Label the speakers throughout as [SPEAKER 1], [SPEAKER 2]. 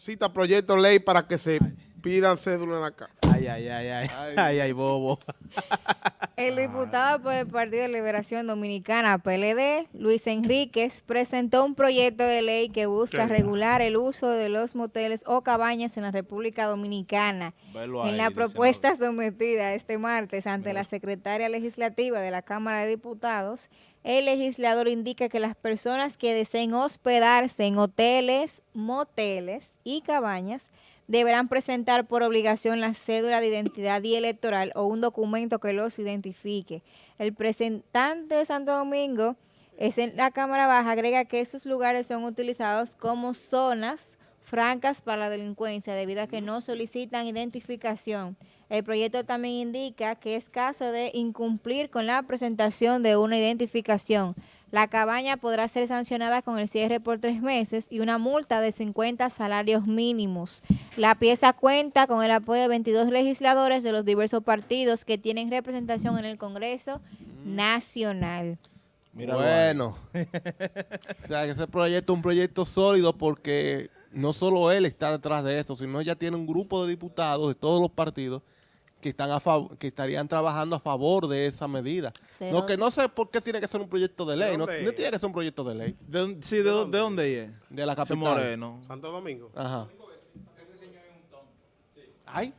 [SPEAKER 1] cita proyecto de ley para que se pidan cédula en la casa.
[SPEAKER 2] Ay, ay, ay, ay, ay, ay, bobo.
[SPEAKER 3] El diputado por el Partido de Liberación Dominicana, PLD, Luis Enríquez, presentó un proyecto de ley que busca regular el uso de los moteles o cabañas en la República Dominicana.
[SPEAKER 2] Velo
[SPEAKER 3] En
[SPEAKER 2] ahí,
[SPEAKER 3] la propuesta sometida este martes ante la secretaria legislativa de la Cámara de Diputados, el legislador indica que las personas que deseen hospedarse en hoteles, moteles y cabañas deberán presentar por obligación la cédula de identidad y electoral o un documento que los identifique. El representante de Santo Domingo es en la Cámara Baja agrega que esos lugares son utilizados como zonas francas para la delincuencia debido a que no solicitan identificación. El proyecto también indica que es caso de incumplir con la presentación de una identificación. La cabaña podrá ser sancionada con el cierre por tres meses y una multa de 50 salarios mínimos. La pieza cuenta con el apoyo de 22 legisladores de los diversos partidos que tienen representación en el Congreso Nacional.
[SPEAKER 2] Míralo
[SPEAKER 4] bueno, o sea, que ese proyecto es un proyecto sólido porque no solo él está detrás de esto, sino ya tiene un grupo de diputados de todos los partidos que están a que estarían trabajando a favor de esa medida.
[SPEAKER 3] Cero.
[SPEAKER 4] Lo que no sé por qué tiene que ser un proyecto de ley, no, no tiene que ser un proyecto de ley
[SPEAKER 2] ¿De, dónde- sí, de, dónde- de dónde es?
[SPEAKER 4] de la capital.
[SPEAKER 2] moreno.
[SPEAKER 1] Santo Domingo.
[SPEAKER 4] Ajá. Ay,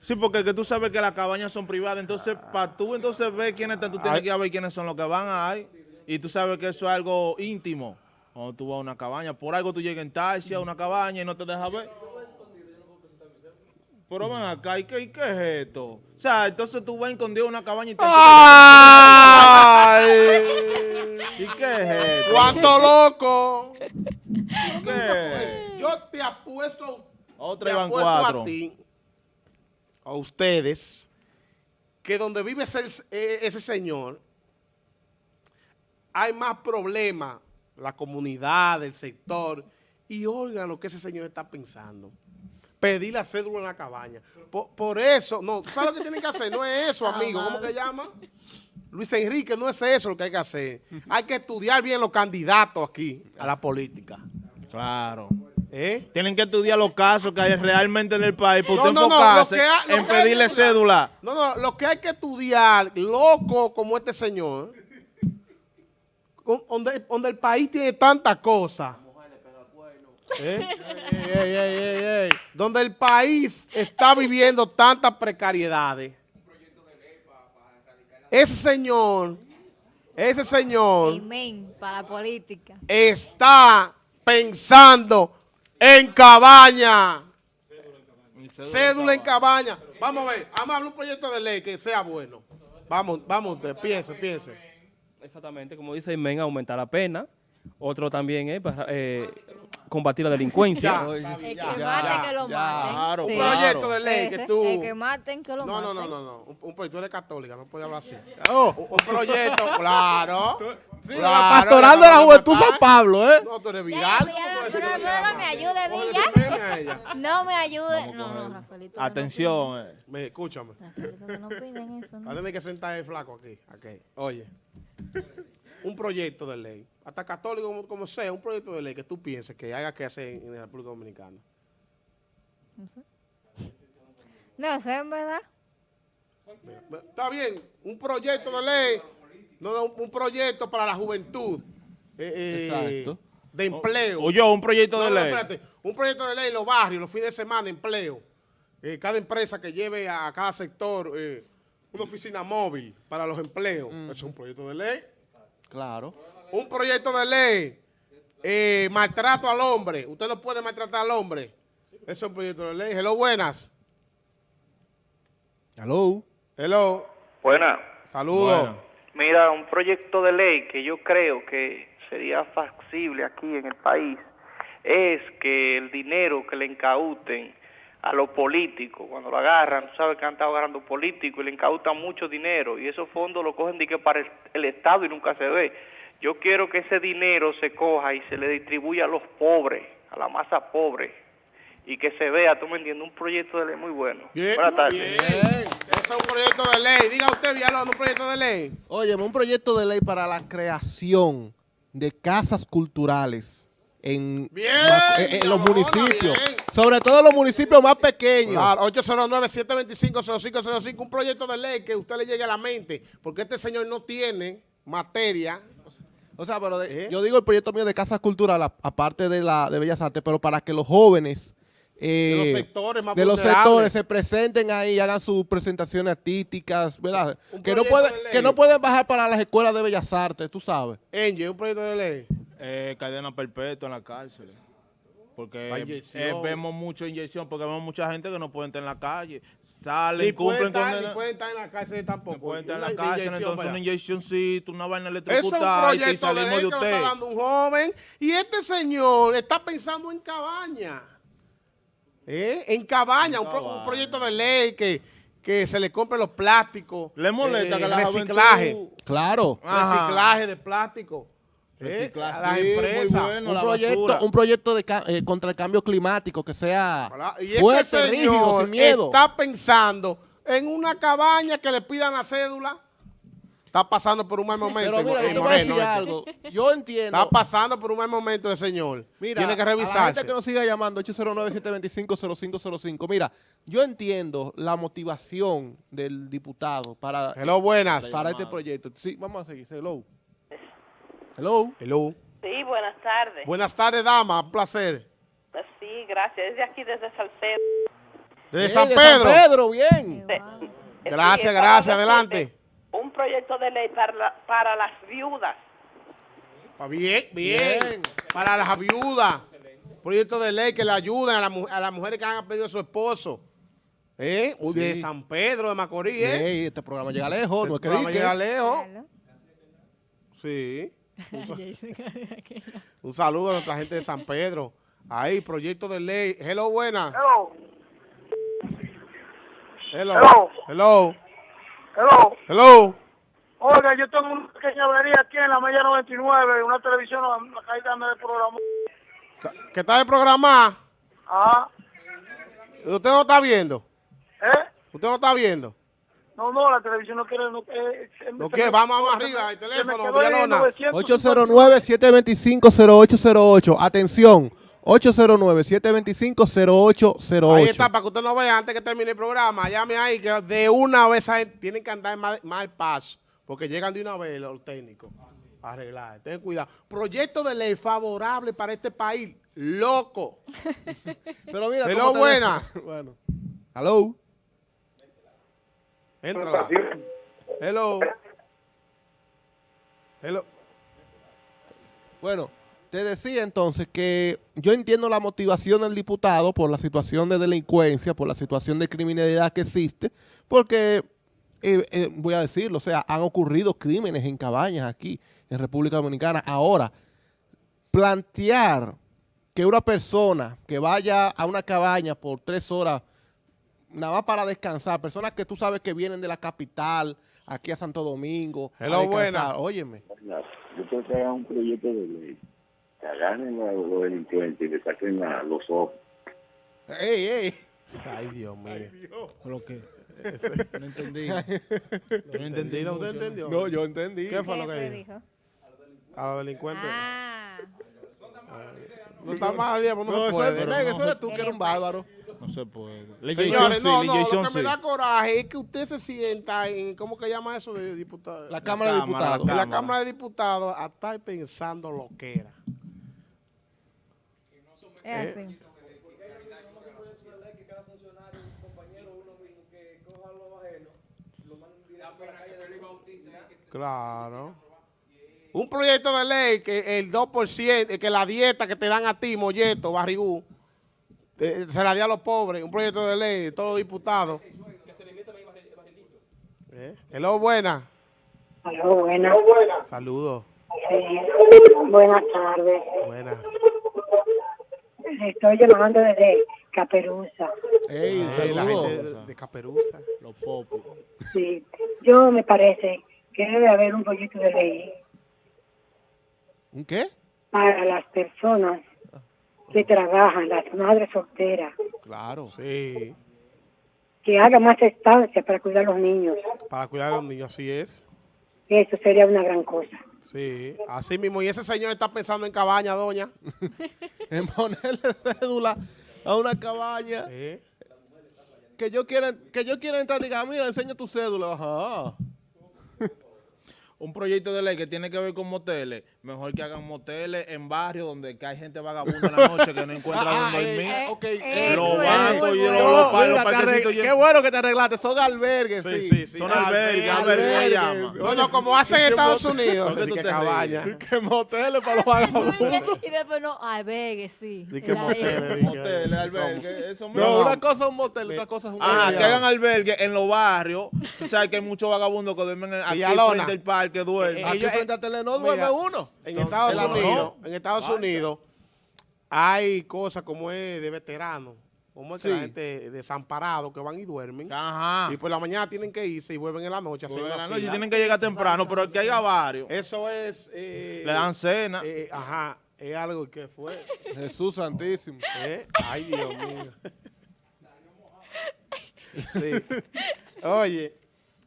[SPEAKER 2] Sí, porque que tú sabes que las cabañas son privadas, entonces para tú entonces ver quiénes están, tú tienes
[SPEAKER 4] Ay.
[SPEAKER 2] que ver quiénes son los que van ahí. Y tú sabes que eso es algo íntimo. Cuando tú vas a una cabaña, por algo tú llegas en taxi a una cabaña y no te dejas ver. Pero ven acá, ¿y qué, y qué es esto? O sea, entonces tú vas escondido a una cabaña y te...
[SPEAKER 1] ¡Ay!
[SPEAKER 2] ¿Y qué es esto?
[SPEAKER 1] ¡Cuánto loco!
[SPEAKER 2] ¿Qué?
[SPEAKER 1] Yo te apuesto, a-
[SPEAKER 2] Otra
[SPEAKER 1] te
[SPEAKER 2] iban
[SPEAKER 1] apuesto
[SPEAKER 2] cuatro.
[SPEAKER 1] a ti, a ustedes, que donde vive ese, eh, ese señor, hay más problemas, la comunidad, el sector, y oigan lo que ese señor está pensando. Pedir la cédula en la cabaña. Por, por eso, no, ¿tú ¿sabes lo que tienen que hacer? No es eso, amigo. ¿Cómo que llama? Luis Enrique, no es eso lo que hay que hacer. Hay que estudiar bien los candidatos aquí a la política.
[SPEAKER 2] Claro.
[SPEAKER 1] ¿Eh?
[SPEAKER 2] Tienen que estudiar los casos que hay realmente en el país para
[SPEAKER 1] No,
[SPEAKER 2] usted
[SPEAKER 1] no,
[SPEAKER 2] enfocarse
[SPEAKER 1] ha-
[SPEAKER 2] en
[SPEAKER 1] que hay que
[SPEAKER 2] pedirle cédula.
[SPEAKER 1] No, no, lo que hay que estudiar, loco como este señor, donde, donde el país tiene tantas cosas. ¿Eh? Ey, ey, ey, ey, ey. Donde el país está viviendo tantas precariedades. Ese señor, ese señor
[SPEAKER 3] Amén para la política.
[SPEAKER 1] está pensando en cabaña. Cédula en cabaña. Vamos a ver, vamos a hablar un proyecto de ley que sea bueno. Vamos, vamos usted, piense, piense.
[SPEAKER 5] Exactamente, como dice Imen, aumentar la pena. Otro también es para, eh, combatir la delincuencia.
[SPEAKER 1] Ya,
[SPEAKER 3] El que
[SPEAKER 1] ya,
[SPEAKER 3] mate
[SPEAKER 1] ya,
[SPEAKER 3] que lo
[SPEAKER 4] ya.
[SPEAKER 3] maten.
[SPEAKER 2] Claro,
[SPEAKER 1] Un
[SPEAKER 3] Sí.
[SPEAKER 1] proyecto de ley que tú...
[SPEAKER 3] El que maten que lo
[SPEAKER 1] No, no,
[SPEAKER 3] maten.
[SPEAKER 1] no, no, no. Un, un proyecto, tú eres católica, no puedes hablar así. Oh, un, un proyecto, claro.
[SPEAKER 4] la
[SPEAKER 1] claro,
[SPEAKER 4] pastoral
[SPEAKER 1] ya
[SPEAKER 4] de la juventud. San Pablo, ¿eh?
[SPEAKER 1] No, tú eres
[SPEAKER 3] Ya,
[SPEAKER 1] viral.
[SPEAKER 3] ya,
[SPEAKER 1] ¿cómo
[SPEAKER 3] no,
[SPEAKER 1] tú
[SPEAKER 3] no, no, me ayude,
[SPEAKER 1] Cógele
[SPEAKER 3] Villa. No me ayude. No, no, Rafaelito.
[SPEAKER 2] Atención. eh.
[SPEAKER 1] Me, escúchame.
[SPEAKER 3] Rafaelito, que no piden eso.
[SPEAKER 1] Va
[SPEAKER 3] ¿no?
[SPEAKER 1] a tener que sentar el flaco aquí. aquí. Oye, un proyecto de ley, hasta católico como, como sea, un proyecto de ley que tú pienses que haya que hacer en, en la República Dominicana.
[SPEAKER 3] No sé, en verdad.
[SPEAKER 1] Está bien, un proyecto de ley, no, no, un, un proyecto para la juventud. eh, eh,
[SPEAKER 4] Exacto.
[SPEAKER 1] De empleo.
[SPEAKER 2] O yo, un proyecto
[SPEAKER 1] No,
[SPEAKER 2] de
[SPEAKER 1] no,
[SPEAKER 2] ley.
[SPEAKER 1] espérate. Un proyecto de ley en los barrios, los fines de semana, empleo. Eh, cada empresa que lleve a cada sector eh, una oficina móvil para los empleos. Eso es un proyecto de ley.
[SPEAKER 4] Claro.
[SPEAKER 1] Un proyecto de ley. eh, maltrato al hombre. Usted no puede maltratar al hombre. Eso es un proyecto de ley. Hello, buenas.
[SPEAKER 4] Hello.
[SPEAKER 1] Hello.
[SPEAKER 6] Buena.
[SPEAKER 1] Saludos.
[SPEAKER 6] Mira, un proyecto de ley que yo creo que sería factible aquí en el país es que el dinero que le incauten a los políticos, cuando lo agarran, tú sabes que han estado agarrando políticos y le incautan mucho dinero y esos fondos lo cogen de que para el, el Estado y nunca se ve. Yo quiero que ese dinero se coja y se le distribuya a los pobres, a la masa pobre y que se vea, tú me entiendes, un proyecto de ley muy bueno.
[SPEAKER 1] Bien,
[SPEAKER 6] Buenas tardes.
[SPEAKER 1] bien. Eso es un proyecto de ley. Diga usted, Villalón, un proyecto de ley.
[SPEAKER 4] Oye, un proyecto de ley para la creación de casas culturales en,
[SPEAKER 1] Bien,
[SPEAKER 4] en- en los municipios.
[SPEAKER 1] bien.
[SPEAKER 4] Sobre todo los municipios más pequeños.
[SPEAKER 1] Claro, 809-725-0505, un proyecto de ley que a usted le llegue a la mente, porque este señor no tiene materia.
[SPEAKER 4] O sea, pero de-
[SPEAKER 1] ¿Eh?
[SPEAKER 4] yo digo el proyecto mío de Casa Cultural, aparte de la de Bellas Artes, pero para que los jóvenes eh,
[SPEAKER 1] De los sectores más
[SPEAKER 4] de los sectores se presenten ahí, hagan sus presentaciones artísticas, ¿verdad? Que no, pueden, que no pueden bajar para las escuelas de Bellas Artes, tú sabes.
[SPEAKER 1] Angie, un proyecto de ley.
[SPEAKER 2] Eh, cadena perpetua en la cárcel. Porque
[SPEAKER 1] La inyección.
[SPEAKER 2] eh, vemos mucha inyección, porque vemos mucha gente que no puede estar en la calle. Salen, cumplen
[SPEAKER 1] estar,
[SPEAKER 2] condena.
[SPEAKER 1] ni pueden estar en la cárcel tampoco.
[SPEAKER 2] No pueden estar en la cárcel, entonces
[SPEAKER 1] para
[SPEAKER 2] una inyeccióncita, una vaina
[SPEAKER 1] es
[SPEAKER 2] electrocutada y
[SPEAKER 1] de
[SPEAKER 2] salimos de
[SPEAKER 1] que lo está
[SPEAKER 2] usted.
[SPEAKER 1] dando un joven y este señor está pensando en cabaña. ¿Eh? En cabaña, un, pro- un proyecto de ley que, que se le compre los plásticos.
[SPEAKER 2] Le molesta
[SPEAKER 1] eh,
[SPEAKER 2] que la
[SPEAKER 1] reciclaje,
[SPEAKER 2] juventud-
[SPEAKER 4] Claro.
[SPEAKER 2] Ajá.
[SPEAKER 1] reciclaje de plástico. ¿Eh? A las
[SPEAKER 2] muy
[SPEAKER 1] empresas.
[SPEAKER 2] bueno.
[SPEAKER 4] Un
[SPEAKER 2] la
[SPEAKER 4] proyecto, un proyecto de eh, contra el cambio climático que sea
[SPEAKER 1] Y
[SPEAKER 4] fuerte,
[SPEAKER 1] este
[SPEAKER 4] rígido, sin miedo.
[SPEAKER 1] está pensando en una cabaña que le pidan la cédula. Está pasando por un mal momento.
[SPEAKER 4] Pero mira,
[SPEAKER 1] en
[SPEAKER 4] yo te voy a
[SPEAKER 1] Moreno,
[SPEAKER 4] decir
[SPEAKER 1] este.
[SPEAKER 4] algo. Yo entiendo.
[SPEAKER 1] Está pasando por un mal momento el señor.
[SPEAKER 4] Mira,
[SPEAKER 1] Tiene que
[SPEAKER 4] a la
[SPEAKER 1] revisarse.
[SPEAKER 4] gente que nos siga llamando, 809-725-0505. Mira, yo entiendo la motivación del diputado para,
[SPEAKER 1] Hello, buenas.
[SPEAKER 4] para este proyecto. Sí, vamos a seguir. Hello. Hello.
[SPEAKER 1] Hello.
[SPEAKER 7] Sí, buenas tardes.
[SPEAKER 1] Buenas tardes, dama. Un placer.
[SPEAKER 7] Sí, gracias. Desde aquí, desde Salcedo.
[SPEAKER 1] Desde San
[SPEAKER 4] de
[SPEAKER 1] Pedro.
[SPEAKER 4] San Pedro, bien.
[SPEAKER 7] De-. Sí,
[SPEAKER 1] Gracias, gracias. Adelante.
[SPEAKER 7] Un proyecto de ley para, la- para las viudas.
[SPEAKER 1] Bien, bien,
[SPEAKER 4] Bien.
[SPEAKER 1] Para las viudas. Proyecto de ley que le ayuden a, la mu- a las mujeres que han perdido a su esposo. ¿Eh? Uy, De. San Pedro de Macorís, ¿eh?
[SPEAKER 4] Este programa llega lejos, no es
[SPEAKER 1] Este
[SPEAKER 4] que
[SPEAKER 1] programa llega lejos.
[SPEAKER 3] Claro.
[SPEAKER 1] Sí. Un saludo a nuestra gente de San Pedro. Ahí, proyecto de ley. Hello, buena.
[SPEAKER 6] Hello,
[SPEAKER 1] Hello.
[SPEAKER 6] Hello.
[SPEAKER 1] Hello.
[SPEAKER 6] hello. Oiga, yo tengo una pequeña avería aquí en la Mella 99, una televisión, la caída me programó.
[SPEAKER 1] ¿Qué está de programar?
[SPEAKER 6] Ah,
[SPEAKER 1] ¿Usted no está viendo?
[SPEAKER 6] ¿eh?
[SPEAKER 1] ¿Usted no está viendo?
[SPEAKER 6] No, no, la televisión no quiere... No, eh, se-
[SPEAKER 1] ¿No
[SPEAKER 6] se
[SPEAKER 1] quiere?
[SPEAKER 6] me-
[SPEAKER 1] Vamos, vamos arriba, el teléfono,
[SPEAKER 6] quedó ahí
[SPEAKER 1] Villalona.
[SPEAKER 6] 950.
[SPEAKER 4] 809-725-0808. Atención, 809-725-0808.
[SPEAKER 1] Ahí está, para que usted no vea antes que termine el programa. Llame ahí que de una vez ahí tienen que andar más, más paso. Porque llegan de una vez los técnicos a arreglar. Ten cuidado. Proyecto de ley favorable para este país. Loco.
[SPEAKER 4] Pero mira,
[SPEAKER 1] Hello,
[SPEAKER 4] ¿cómo te-
[SPEAKER 1] buena.
[SPEAKER 4] bueno. Hello.
[SPEAKER 1] Entra. Hello. Hello.
[SPEAKER 4] Bueno, te decía entonces que yo entiendo la motivación del diputado por la situación de delincuencia, por la situación de criminalidad que existe, porque, eh, eh, voy a decirlo, o sea, han ocurrido crímenes en cabañas aquí en República Dominicana. Ahora, plantear que una persona que vaya a una cabaña por tres horas, nada más para descansar, personas que tú sabes que vienen de la capital, aquí a Santo Domingo, a
[SPEAKER 1] Hello, buena.
[SPEAKER 4] descansar, óyeme.
[SPEAKER 8] Yo creo que hagan un proyecto de ley, que agarren a los delincuentes y le saquen la- los ojos.
[SPEAKER 4] ¡Ey, ey!
[SPEAKER 1] Ay, Dios mío.
[SPEAKER 2] Lo que no entendí. No entendí.
[SPEAKER 1] ¿Entendido? ¿Usted
[SPEAKER 2] mucho.
[SPEAKER 1] entendió?
[SPEAKER 4] No, yo entendí.
[SPEAKER 1] ¿Qué fue lo
[SPEAKER 3] ¿Qué
[SPEAKER 1] que dijo? A los delincuentes.
[SPEAKER 3] Ah,
[SPEAKER 1] No está mal, Diego, no,
[SPEAKER 4] No,
[SPEAKER 1] puede.
[SPEAKER 4] eso eres tú que eres un bárbaro.
[SPEAKER 2] No se puede.
[SPEAKER 1] Señores, no,
[SPEAKER 2] sí,
[SPEAKER 1] no, lo que me da coraje es que usted se sienta en, ¿cómo que llama eso de diputado?
[SPEAKER 4] La Cámara de Diputados.
[SPEAKER 1] La
[SPEAKER 2] Cámara.
[SPEAKER 1] De Diputados a estar pensando lo que era.
[SPEAKER 3] es así.
[SPEAKER 1] Claro. Un proyecto de ley que el 2%, eh, que la dieta que te dan a ti, molleto, barrigú, eh, se la dé a los pobres. Un proyecto de ley, todos los diputados. ¿Eh? Hello, buena.
[SPEAKER 9] Aló, buenas.
[SPEAKER 1] Saludos.
[SPEAKER 9] Sí. Buenas tardes.
[SPEAKER 1] Buenas.
[SPEAKER 9] Estoy llamando desde Caperuza.
[SPEAKER 4] Ey,
[SPEAKER 1] Eh, la
[SPEAKER 4] saludos.
[SPEAKER 1] gente de, de Caperuza.
[SPEAKER 2] Los popis.
[SPEAKER 9] Sí. Yo me parece que debe haber un proyecto de ley
[SPEAKER 4] ¿Un qué?
[SPEAKER 9] para las personas que trabajan, las madres solteras,
[SPEAKER 4] Claro.
[SPEAKER 1] Sí,
[SPEAKER 9] que hagan más estancia para cuidar a los niños.
[SPEAKER 1] para cuidar a los niños, así es.
[SPEAKER 9] Eso sería una gran cosa.
[SPEAKER 1] Sí, así mismo. Y ese señor está pensando en cabaña, doña.
[SPEAKER 4] En ponerle cédula a una cabaña.
[SPEAKER 1] ¿Eh?
[SPEAKER 4] Que yo quiera, que yo quiera entrar y diga, mira, enseña tu cédula. Ajá.
[SPEAKER 2] Un proyecto de ley que tiene que ver con moteles, mejor que hagan moteles en barrios donde que hay gente vagabunda en la noche que no encuentra
[SPEAKER 4] Ah,
[SPEAKER 2] dónde
[SPEAKER 4] eh,
[SPEAKER 2] dormir.
[SPEAKER 4] eh, ok,
[SPEAKER 3] Eh,
[SPEAKER 4] eh,
[SPEAKER 2] los
[SPEAKER 3] bueno,
[SPEAKER 2] bancos y los, los, los parquecitos
[SPEAKER 4] Qué bueno que te arreglaste, son albergues,
[SPEAKER 1] Sí,
[SPEAKER 4] sí.
[SPEAKER 1] sí, sí.
[SPEAKER 2] Son albergues, albergues llama.
[SPEAKER 1] No, no, como hacen en Estados Unidos.
[SPEAKER 2] ¿Por qué
[SPEAKER 1] Di
[SPEAKER 2] tú
[SPEAKER 1] que
[SPEAKER 2] te
[SPEAKER 1] cabaña.
[SPEAKER 2] ríes?
[SPEAKER 4] Que moteles para los vagabundos.
[SPEAKER 10] y después no, albergue, sí.
[SPEAKER 1] Que moteles, que-
[SPEAKER 2] Moteles, albergues.
[SPEAKER 4] No, una cosa es un motel, otra cosa es un
[SPEAKER 2] Ajá, que hagan albergue en los barrios. Tú sabes que hay muchos vagabundos que duermen en- aquí frente al parque, duermen.
[SPEAKER 1] Eh,
[SPEAKER 4] Aquí
[SPEAKER 1] ellos-
[SPEAKER 4] frente a Telenor duerme uno.
[SPEAKER 1] En Estados
[SPEAKER 2] el.
[SPEAKER 1] Unidos, en Estados Unidos hay cosas como es de veteranos, como es que la
[SPEAKER 4] Sí.
[SPEAKER 1] gente desamparado que van y duermen.
[SPEAKER 2] Ajá.
[SPEAKER 1] Y por la mañana tienen que irse y vuelven en la noche a hacer
[SPEAKER 2] Vuelven en la noche,
[SPEAKER 1] fila.
[SPEAKER 2] tienen que llegar temprano, pero que haya varios.
[SPEAKER 1] Eso es... eh,
[SPEAKER 2] Le dan cena.
[SPEAKER 1] eh, ajá, es algo que fue.
[SPEAKER 4] Jesús Santísimo.
[SPEAKER 1] ¿eh? Ay, Dios mío. Sí. Oye,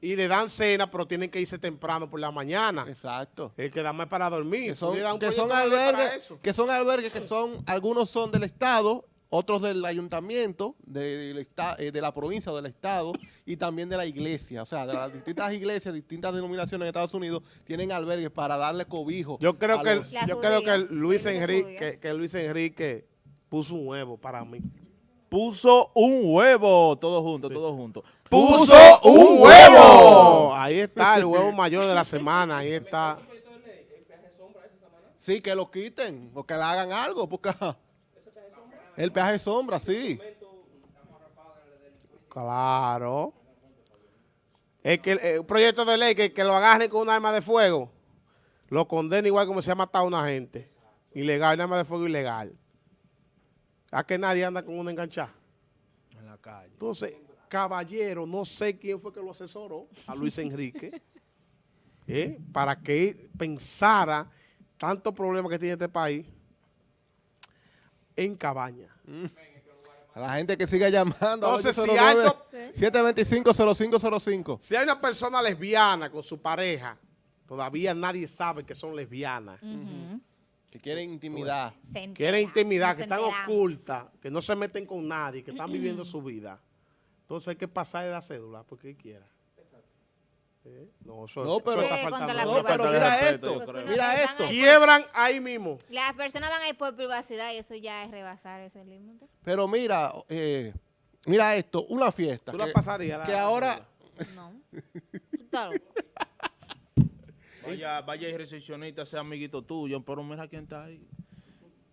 [SPEAKER 1] y le dan cena, pero tienen que irse temprano por la mañana.
[SPEAKER 4] Exacto.
[SPEAKER 1] Es que da más para dormir.
[SPEAKER 4] Que son, que son
[SPEAKER 1] de
[SPEAKER 4] albergues, que son albergues que son, algunos son del Estado, otros del ayuntamiento, del esta- eh, de la provincia o del Estado, y también de la iglesia. O sea, de las distintas iglesias, distintas denominaciones en Estados Unidos, tienen albergues para darle cobijo.
[SPEAKER 1] Yo creo que,
[SPEAKER 4] los-
[SPEAKER 1] yo creo que Luis Enrique, que Luis Enrique puso un huevo para mí.
[SPEAKER 2] Puso un huevo, todo junto, todo junto.
[SPEAKER 1] ¡Puso un huevo! Ahí está el huevo mayor de la semana. Ahí está.
[SPEAKER 4] Sí, que lo quiten o que le hagan algo, porque el peaje de sombra, sí.
[SPEAKER 1] Claro. Es que el, el proyecto de ley que, que lo agarren con un arma de fuego, lo condena igual como se ha matado a una gente. Ilegal, un arma de fuego ilegal. A que nadie anda con una enganchada.
[SPEAKER 2] En la calle.
[SPEAKER 1] Entonces, caballero, no sé quién fue que lo asesoró a Luis Enrique, ¿eh? para que pensara tantos problemas que tiene este país en cabaña.
[SPEAKER 4] A la gente que siga llamando.
[SPEAKER 1] Entonces, si
[SPEAKER 4] 809
[SPEAKER 1] algo-
[SPEAKER 4] 725-0505.
[SPEAKER 1] Si hay una persona lesbiana con su pareja, todavía nadie sabe que son lesbianas.
[SPEAKER 4] Que quieren intimidad.
[SPEAKER 3] Entera,
[SPEAKER 1] Quieren intimidad, que están ocultas, que no se meten con nadie, que están viviendo su vida. Entonces hay que pasarle la cédula porque quiera. ¿Eh? No, eso,
[SPEAKER 4] No,
[SPEAKER 1] eso
[SPEAKER 4] pero-
[SPEAKER 1] está
[SPEAKER 3] Sí,
[SPEAKER 1] faltando.
[SPEAKER 3] contra la
[SPEAKER 4] No, pero
[SPEAKER 3] privacidad.
[SPEAKER 4] mira esto. Mira
[SPEAKER 1] Quiebran ahí mismo.
[SPEAKER 3] Las personas van a ir por privacidad y eso ya es rebasar ese límite.
[SPEAKER 4] Pero mira, eh, mira esto, una fiesta.
[SPEAKER 1] Tú la
[SPEAKER 4] que-
[SPEAKER 1] pasarías. la-
[SPEAKER 4] Que ahora,
[SPEAKER 10] No. Estás loco.
[SPEAKER 2] Vaya, vaya y recepcionista, sea amiguito tuyo, pero mira quién está ahí.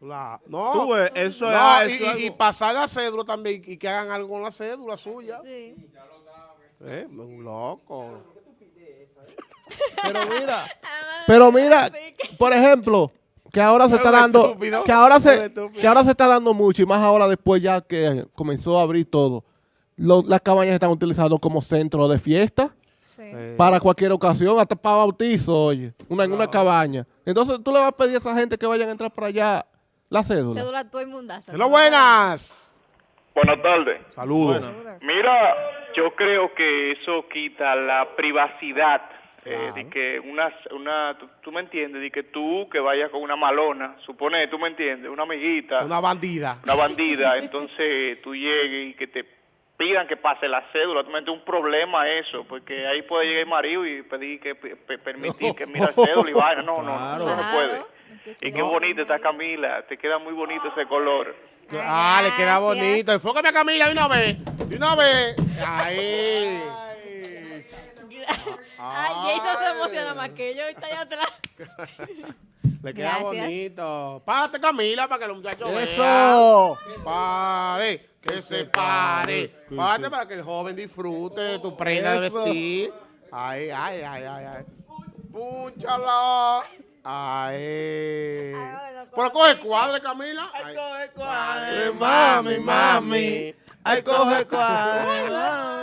[SPEAKER 1] La- no,
[SPEAKER 2] Tú ves, eso
[SPEAKER 1] no,
[SPEAKER 2] es,
[SPEAKER 1] y,
[SPEAKER 2] eso es
[SPEAKER 1] y- y
[SPEAKER 2] algo-
[SPEAKER 1] pasar la cédula también y que hagan algo con la cédula suya.
[SPEAKER 10] Sí.
[SPEAKER 1] ¿Eh? Un loco.
[SPEAKER 4] pero mira, pero mira, por ejemplo, que ahora se está dando, que ahora se, que ahora se está dando mucho y más ahora después ya que comenzó a abrir todo. Lo- las cabañas están utilizando como centro de fiesta
[SPEAKER 3] Sí.
[SPEAKER 1] Eh,
[SPEAKER 4] para cualquier ocasión, hasta para bautizo, oye, una, en una cabaña. Entonces tú le vas a pedir a esa gente que vayan a entrar para allá la cédula.
[SPEAKER 10] Cédula todo inmundaza.
[SPEAKER 1] Hello, buenas.
[SPEAKER 6] Buenas tardes.
[SPEAKER 1] Saludos.
[SPEAKER 6] Mira, yo creo que eso quita la privacidad. eh, de que una, una tú, tú me entiendes, de que tú que vayas con una malona, supone, tú me entiendes, una amiguita, una,
[SPEAKER 1] Una bandida.
[SPEAKER 6] bandida, entonces tú llegues y que te pidan que pase la cédula, entiendes, un problema eso, porque ahí puede llegar el marido y pedir que pe- pe- permitir que mira cédula y vaina, no, no, no, no, se puede. Y qué bonita está Camila, te queda muy bonito ese color.
[SPEAKER 1] Ah, le queda
[SPEAKER 3] gracias.
[SPEAKER 1] bonito. Enfócame a Camila de una vez. De una vez. Ahí.
[SPEAKER 10] Ay, Jason se emociona más que yo. Está allá atrás.
[SPEAKER 1] Le queda
[SPEAKER 3] Gracias.
[SPEAKER 1] bonito. Párate, Camila, para que los muchachos vean.
[SPEAKER 4] Eso.
[SPEAKER 1] Pare, que se pare. Párate para que el joven disfrute de tu prenda de vestir. Ay, ay, ay, ay, ay. Púnchala. Ay. Pero coge cuadre, Camila. Ay,
[SPEAKER 2] coge
[SPEAKER 1] cuadre,
[SPEAKER 2] mami, mami. Ay, coge cuadre, mami,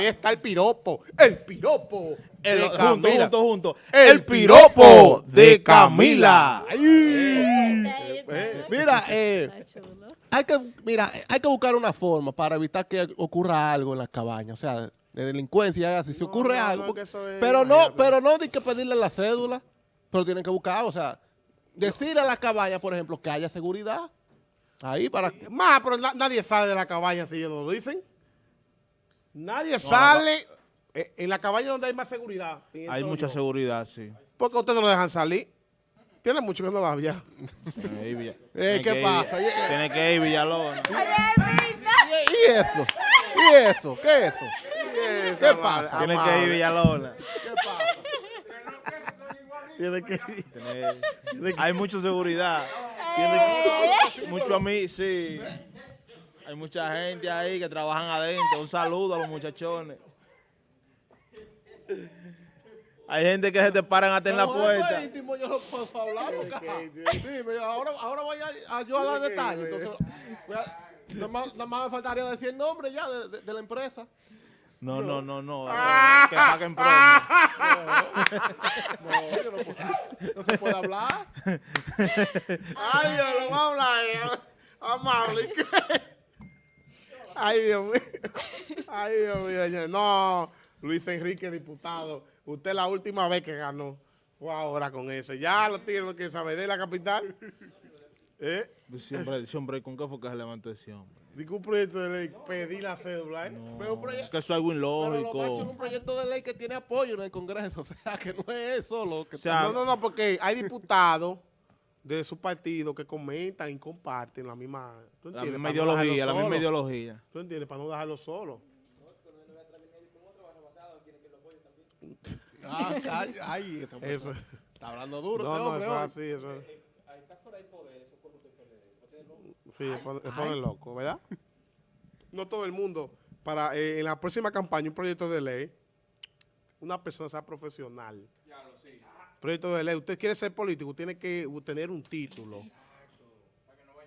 [SPEAKER 1] Ahí está el piropo. El piropo.
[SPEAKER 2] El,
[SPEAKER 1] de
[SPEAKER 2] junto,
[SPEAKER 1] Camila.
[SPEAKER 2] junto, junto.
[SPEAKER 1] El
[SPEAKER 2] El piropo de Camila.
[SPEAKER 1] Eh,
[SPEAKER 4] Mira, eh, hay que, mira, hay que buscar una forma para evitar que ocurra algo en las cabañas, o sea, de delincuencia, si
[SPEAKER 1] No,
[SPEAKER 4] ocurre
[SPEAKER 1] no, no,
[SPEAKER 4] algo.
[SPEAKER 1] es-
[SPEAKER 4] pero no,
[SPEAKER 1] imagínate.
[SPEAKER 4] pero no hay que pedirle la cédula, pero tienen que buscar, o sea, decir a la cabaña, por ejemplo, que haya seguridad. Ahí para...
[SPEAKER 1] Más, pero na- nadie sale de la cabaña si ellos no lo dicen. Nadie sale eh, en la cabaña donde hay más seguridad.
[SPEAKER 2] Hay mucha
[SPEAKER 1] yo.
[SPEAKER 2] seguridad, sí.
[SPEAKER 1] Porque ustedes no lo dejan salir. Tiene mucho que no va ya.
[SPEAKER 2] Ahí, Villa-
[SPEAKER 4] Eh,
[SPEAKER 2] tiene
[SPEAKER 4] ¿qué
[SPEAKER 2] que ir-
[SPEAKER 4] pasa? Eh,
[SPEAKER 2] Tiene que ir Villalona.
[SPEAKER 4] ¿Y, y eso? ¿Y eso? ¿Qué es eso? ¿Qué pasa?
[SPEAKER 2] Tiene que ir Villalona.
[SPEAKER 4] ¿Qué pasa?
[SPEAKER 1] Tiene que ir.
[SPEAKER 2] Tiene- Hay mucha seguridad. Mucho a mí, sí. Hay mucha gente ahí que trabajan adentro. Un saludo a los muchachones. Hay gente que se te paran hasta en la
[SPEAKER 4] No,
[SPEAKER 2] puerta.
[SPEAKER 4] íntimo, yo no puedo hablar porque, ajá. Dime, ahora, ahora voy a, a yo a dar detalles. Entonces, voy a- nada, más, nada más me faltaría decir el nombre ya de, de- de la empresa.
[SPEAKER 2] No, no, no, no.
[SPEAKER 1] Ah.
[SPEAKER 2] Que paguen promo.
[SPEAKER 4] No, yo no, puedo- no se puede hablar.
[SPEAKER 1] Ay, Dios, lo vamos a hablar. eh. Amable. Ay, Dios mío. Ay, Dios mío. señor. No, Luis Enrique, diputado. Usted la última vez que ganó fue ahora con eso. Ya lo tiene que saber de la capital. ¿Eh?
[SPEAKER 2] Siempre, siempre, ¿con qué fue que se levantó ese hombre?
[SPEAKER 1] Digo un proyecto de ley, pedí la cédula, ¿eh?
[SPEAKER 4] Pero,
[SPEAKER 2] Que eso es algo
[SPEAKER 4] pero lo es
[SPEAKER 2] ilógico.
[SPEAKER 4] un proyecto de ley que tiene apoyo en el Congreso. O sea, que no es eso lo que...
[SPEAKER 2] O sea,
[SPEAKER 1] No, no, no, porque hay diputados de su partido que comentan y comparten la misma, ¿tú
[SPEAKER 2] La
[SPEAKER 1] entiendes?
[SPEAKER 2] misma
[SPEAKER 1] Para no dejarlo
[SPEAKER 2] ideología, la misma
[SPEAKER 1] solo.
[SPEAKER 2] ideología.
[SPEAKER 1] ¿Tú entiendes? Para no dejarlo solo.
[SPEAKER 4] Ah, ay, ay, hombre
[SPEAKER 1] Eso.
[SPEAKER 4] está hablando duro.
[SPEAKER 1] No, no,
[SPEAKER 4] hombre,
[SPEAKER 1] eso es
[SPEAKER 4] hoy.
[SPEAKER 1] así, eso es. Sí, se pone, se pone loco, ¿verdad? No todo el mundo. Para eh, en la próxima campaña, un proyecto de ley, una persona sea profesional. Proyecto de ley. Usted quiere ser político, tiene que tener un título.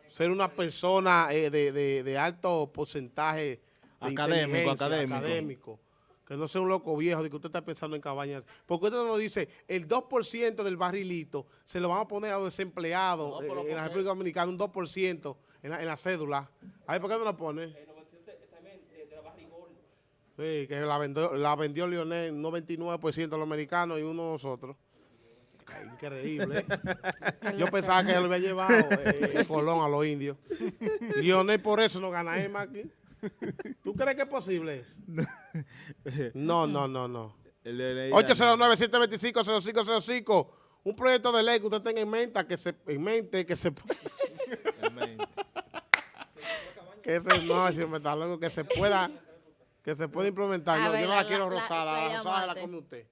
[SPEAKER 1] Ser una persona eh, de, de- de alto porcentaje de
[SPEAKER 2] Académico, académico.
[SPEAKER 1] académico. Que no sea un loco viejo de que usted está pensando en cabañas. Porque usted nos dice, el 2% del barrilito se lo van a poner a los desempleados
[SPEAKER 4] No,
[SPEAKER 1] eh, en
[SPEAKER 4] ¿por
[SPEAKER 1] la? República Dominicana, un 2% en la, en la cédula. A ver, ¿por qué no lo pone? Sí, que la vendió, la vendió Lionel, un 99% a los americanos y uno a nosotros. Increíble. ¿eh? Yo pensaba que él lo había llevado eh, en Colón a los indios. Lionel por eso no gana EMA aquí. ¿Tú crees que es posible? eso? No, no, no, no.
[SPEAKER 2] El de ley-
[SPEAKER 1] 809-725-0505. Un proyecto de ley que usted tenga en mente, que se, en mente, que se, que se, no, si me está loco, que se pueda, que se pueda implementar. No, yo no la,
[SPEAKER 10] la-
[SPEAKER 1] quiero
[SPEAKER 10] la- la-
[SPEAKER 1] rosada, la
[SPEAKER 10] la
[SPEAKER 1] rosada la
[SPEAKER 10] llamate.
[SPEAKER 1] come usted.